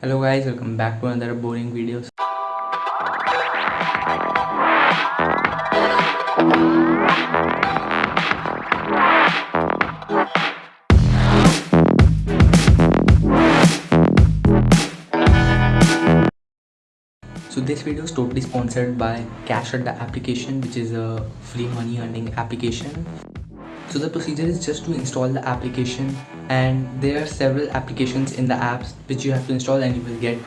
Hello guys, welcome back to another boring video. So this video is totally sponsored by Cash at the application which is a free money earning application. So the procedure is just to install the application and there are several applications in the apps which you have to install and you will get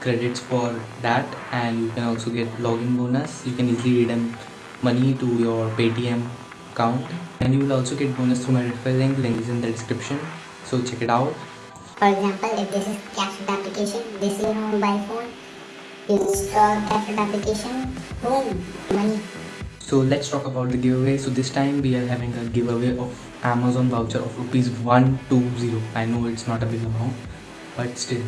credits for that and you can also get login bonus. You can easily redeem money to your Paytm account and you will also get bonus through my referral link. Link is in the description. So check it out. For example, if this is Cashfit application, this is your mobile phone, you install Cashfit application, boom, money. So let's talk about the giveaway. So this time we are having a giveaway of Amazon voucher of rupees 120. I know it's not a big amount, but still.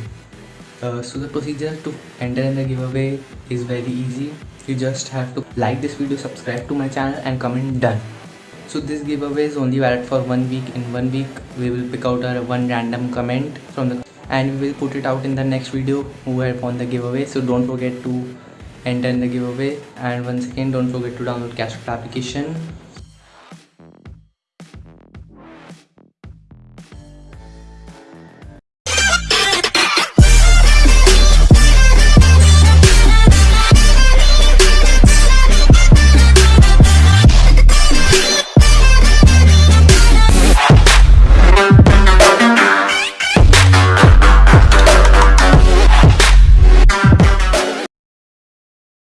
Uh, so the procedure to enter in the giveaway is very easy. You just have to like this video, subscribe to my channel and comment done. So this giveaway is only valid for one week. In one week we will pick out our one random comment from the and we will put it out in the next video who have won the giveaway. So don't forget to enter in the giveaway. And once again don't forget to download Cashflow application